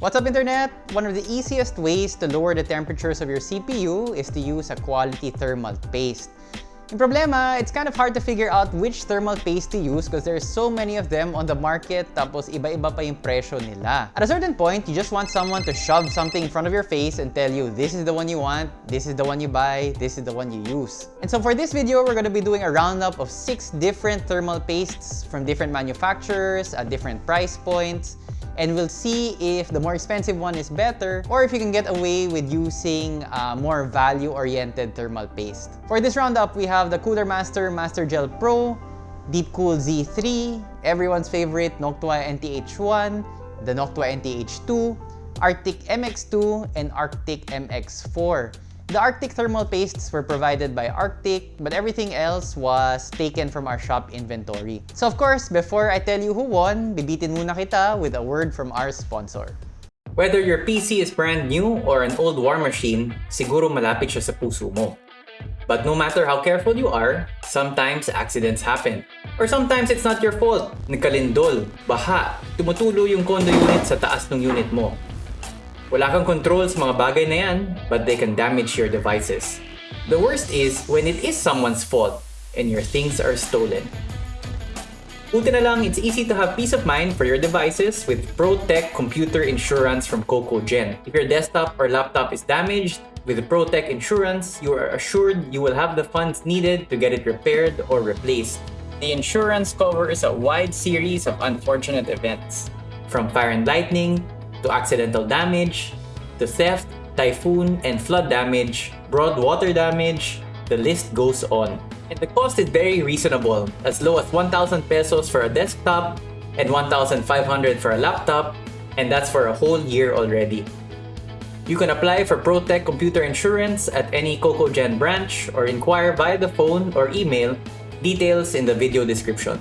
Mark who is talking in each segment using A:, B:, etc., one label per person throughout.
A: What's up internet? One of the easiest ways to lower the temperatures of your CPU is to use a quality thermal paste. In problema, it's kind of hard to figure out which thermal paste to use because there's so many of them on the market tapos iba-iba pa yung presyo nila. At a certain point, you just want someone to shove something in front of your face and tell you this is the one you want, this is the one you buy, this is the one you use. And so for this video, we're going to be doing a roundup of six different thermal pastes from different manufacturers at different price points and we'll see if the more expensive one is better or if you can get away with using a more value-oriented thermal paste. For this roundup, we have the Cooler Master Master Gel Pro, Deepcool Z3, everyone's favorite Noctua NTH1, the Noctua NTH2, Arctic MX2, and Arctic MX4. The Arctic thermal pastes were provided by Arctic, but everything else was taken from our shop inventory. So of course, before I tell you who won, bibitin muna kita with a word from our sponsor.
B: Whether your PC is brand new or an old war machine, siguro malapit siya sa puso mo. But no matter how careful you are, sometimes accidents happen. Or sometimes it's not your fault. Nagkalindol, baha, tumutulo yung condo unit sa taas ng unit mo. Wala kang control sa mga bagay na yan, but they can damage your devices. The worst is when it is someone's fault and your things are stolen. Buti na lang, it's easy to have peace of mind for your devices with ProTech Computer Insurance from CocoGen. If your desktop or laptop is damaged, with ProTech Insurance, you are assured you will have the funds needed to get it repaired or replaced. The insurance covers a wide series of unfortunate events, from fire and lightning to accidental damage, to theft, typhoon and flood damage, broad water damage, the list goes on. And the cost is very reasonable, as low as 1,000 pesos for a desktop and 1,500 for a laptop, and that's for a whole year already. You can apply for ProTech Computer Insurance at any CocoGen branch or inquire via the phone or email, details in the video description.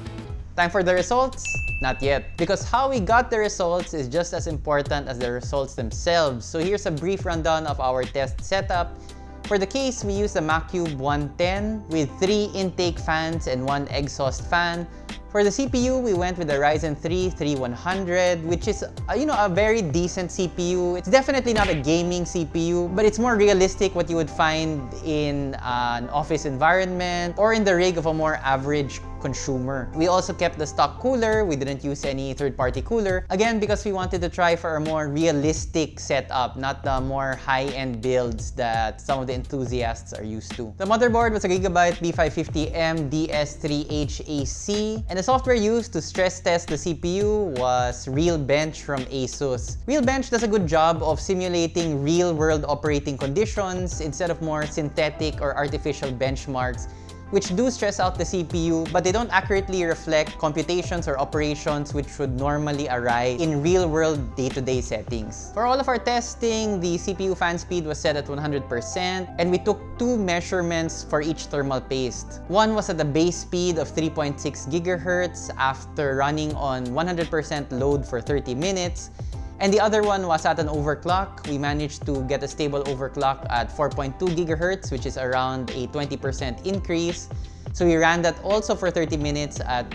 A: Time for the results? Not yet. Because how we got the results is just as important as the results themselves. So here's a brief rundown of our test setup. For the case, we used the Macube 110 with three intake fans and one exhaust fan. For the CPU, we went with the Ryzen 3 3100, which is, uh, you know, a very decent CPU. It's definitely not a gaming CPU, but it's more realistic what you would find in uh, an office environment or in the rig of a more average consumer. We also kept the stock cooler. We didn't use any third-party cooler. Again, because we wanted to try for a more realistic setup, not the more high-end builds that some of the enthusiasts are used to. The motherboard was a Gigabyte B550M DS3HAC, and the software used to stress test the CPU was RealBench from ASUS. RealBench does a good job of simulating real-world operating conditions instead of more synthetic or artificial benchmarks which do stress out the CPU, but they don't accurately reflect computations or operations which would normally arise in real-world day-to-day settings. For all of our testing, the CPU fan speed was set at 100%, and we took two measurements for each thermal paste. One was at the base speed of 3.6 GHz after running on 100% load for 30 minutes, and the other one was at an overclock. We managed to get a stable overclock at 4.2 gigahertz, which is around a 20% increase. So we ran that also for 30 minutes at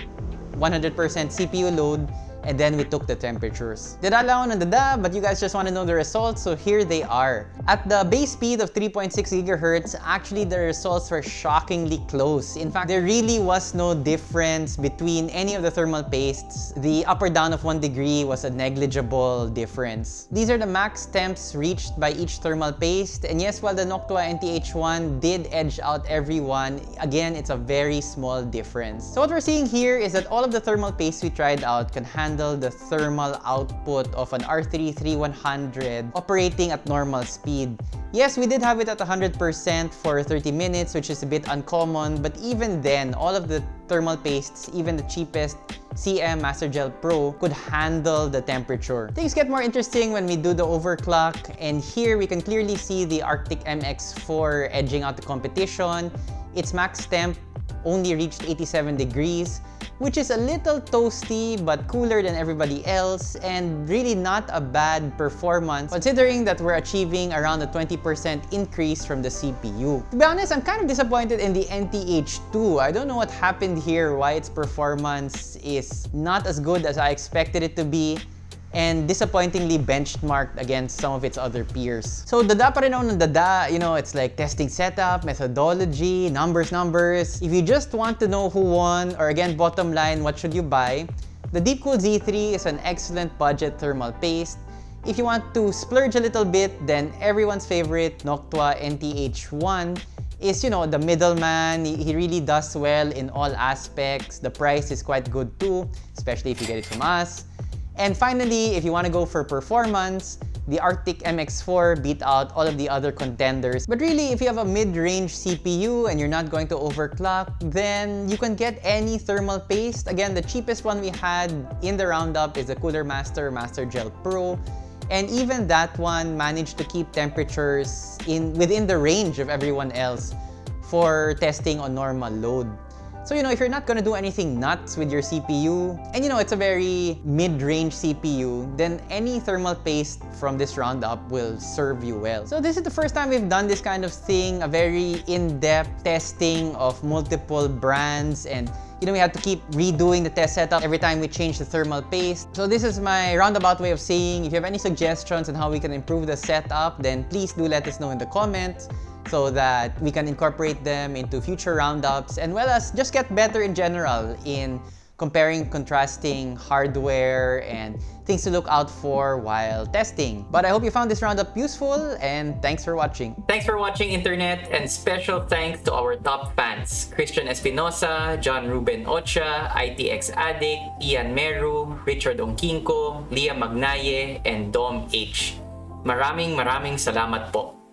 A: 100% CPU load and then we took the temperatures. Dada lang ako dada, but you guys just want to know the results, so here they are. At the base speed of 3.6 GHz, actually the results were shockingly close. In fact, there really was no difference between any of the thermal pastes. The up or down of 1 degree was a negligible difference. These are the max temps reached by each thermal paste, and yes, while the Noctua NTH1 did edge out everyone, again, it's a very small difference. So what we're seeing here is that all of the thermal pastes we tried out can handle handle the thermal output of an R3 3100 operating at normal speed. Yes, we did have it at 100% for 30 minutes, which is a bit uncommon, but even then, all of the thermal pastes, even the cheapest CM Master Gel Pro could handle the temperature. Things get more interesting when we do the overclock, and here we can clearly see the Arctic MX4 edging out the competition. Its max temp only reached 87 degrees, which is a little toasty but cooler than everybody else and really not a bad performance considering that we're achieving around a 20% increase from the CPU. To be honest, I'm kind of disappointed in the NTH2. I don't know what happened here, why its performance is not as good as I expected it to be. And disappointingly benchmarked against some of its other peers. So dada pa rin ng dada, you know, it's like testing setup, methodology, numbers, numbers. If you just want to know who won, or again, bottom line, what should you buy? The Deepcool Z3 is an excellent budget thermal paste. If you want to splurge a little bit, then everyone's favorite Noctua NTH1 is, you know, the middleman. He really does well in all aspects. The price is quite good too, especially if you get it from us. And finally, if you want to go for performance, the Arctic MX4 beat out all of the other contenders. But really, if you have a mid-range CPU and you're not going to overclock, then you can get any thermal paste. Again, the cheapest one we had in the roundup is the Cooler Master Master Gel Pro. And even that one managed to keep temperatures in within the range of everyone else for testing on normal load. So, you know, if you're not gonna do anything nuts with your CPU, and you know, it's a very mid-range CPU, then any thermal paste from this roundup will serve you well. So this is the first time we've done this kind of thing, a very in-depth testing of multiple brands and you know, we had to keep redoing the test setup every time we change the thermal paste. So this is my roundabout way of saying, if you have any suggestions on how we can improve the setup, then please do let us know in the comments so that we can incorporate them into future roundups and well as just get better in general in comparing, contrasting hardware and things to look out for while testing. But I hope you found this roundup useful and thanks for watching.
B: Thanks for watching Internet and special thanks to our top fans, Christian Espinosa, John Ruben Ocha, ITX Addict, Ian Meru, Richard Ongkinko, Leah Magnaye, and Dom H. Maraming maraming salamat po.